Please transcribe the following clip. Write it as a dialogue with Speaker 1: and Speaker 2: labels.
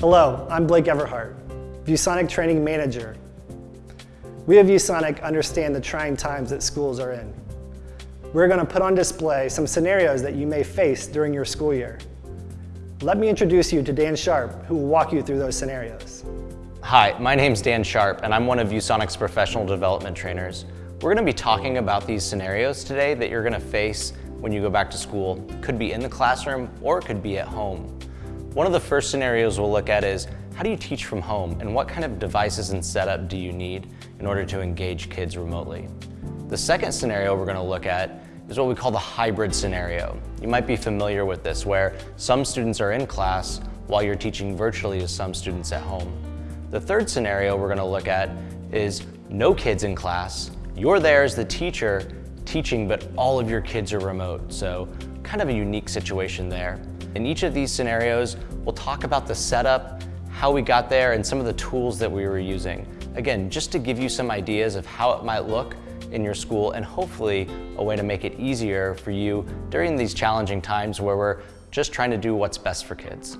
Speaker 1: Hello, I'm Blake Everhart, ViewSonic Training Manager. We at ViewSonic understand the trying times that schools are in. We're going to put on display some scenarios that you may face during your school year. Let me introduce you to Dan Sharp, who will walk you through those scenarios.
Speaker 2: Hi, my name's Dan Sharp, and I'm one of ViewSonic's professional development trainers. We're going to be talking about these scenarios today that you're going to face when you go back to school. Could be in the classroom or it could be at home. One of the first scenarios we'll look at is how do you teach from home and what kind of devices and setup do you need in order to engage kids remotely? The second scenario we're going to look at is what we call the hybrid scenario. You might be familiar with this where some students are in class while you're teaching virtually to some students at home. The third scenario we're going to look at is no kids in class, you're there as the teacher teaching but all of your kids are remote, so kind of a unique situation there. In each of these scenarios, we'll talk about the setup, how we got there, and some of the tools that we were using. Again, just to give you some ideas of how it might look in your school and hopefully a way to make it easier for you during these challenging times where we're just trying to do what's best for kids.